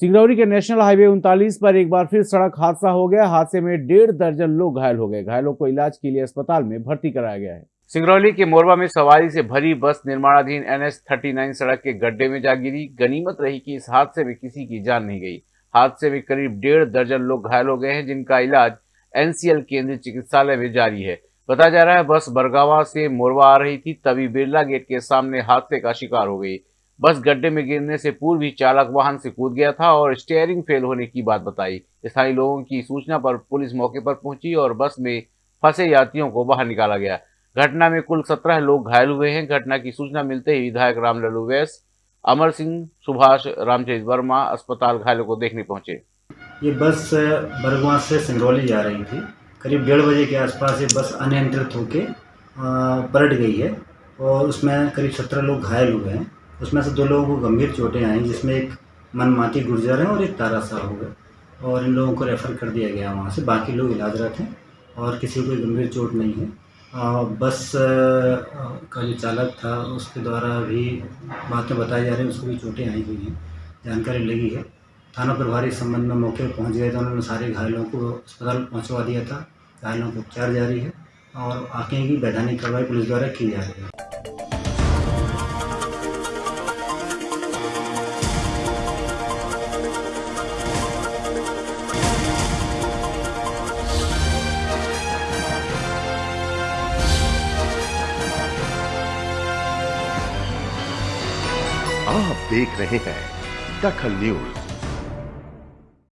सिंगरौली के national highway उनतालीस पर एक बार फिर सड़क हादसा हो गया। हादसे में डेढ़ दर्जन लोग घायल हो गए। घायलों को इलाज के लिए अस्पताल में भर्ती कराया गया है। सिंगरौली के मोरबा में सवारी से भरी बस निर्माणाधीन एन एच सड़क के गड्ढे में जा गिरी। गनीमत रही कि इस हादसे में किसी की जान नहीं गई। हादसे में करीब डेढ़ दर्जन लोग घायल हो गए हैं, जिनका इलाज एनसीएल केंद्रीय चिकित्सालय में जारी है। बताया जा रहा है, बस बरगावा से मोरवा आ रही थी, तभी बिरला गेट के सामने हादसे का शिकार हो गई। बस गड्ढे में गिरने से पूर्व ही चालक वाहन से कूद गया था और स्टेयरिंग फेल होने की बात बताई। स्थानीय लोगों की सूचना पर पुलिस मौके पर पहुँची और बस में फंसे यात्रियों को बाहर निकाला गया। घटना में कुल सत्रह लोग घायल हुए हैं। घटना की सूचना मिलते ही विधायक रामलल्लू वैस अमर सिंह, सुभाष, रामचरित वर्मा अस्पताल घायलों को देखने पहुँचे। ये बस बरगवा से सिंगरौली जा रही थी। करीब डेढ़ बजे के आसपास ये बस अनियंत्रित होकर पलट गई है और उसमें करीब सत्रह लोग घायल हुए हैं। उसमें से दो लोगों को गंभीर चोटें आई, जिसमें एक मनमाती गुर्जर है और एक तारा हो गए और इन लोगों को रेफ़र कर दिया गया वहाँ से। बाकी लोग इलाजरत हैं और किसी को गंभीर चोट नहीं है। बस का जो चालक था, उसके द्वारा भी बातें बताई जा रही हैं, उसको भी चोटें आई हुई हैं। जानकारी लगी है। थाना प्रभारी इस संबंध में मौके पर पहुँच गए थे। उन्होंने सारे घायलों को अस्पताल पहुँचवा दिया था। घायलों को उपचार जारी है और आगे की वैधानिक कार्रवाई पुलिस द्वारा की जा रही है। आप देख रहे हैं दखल न्यूज़।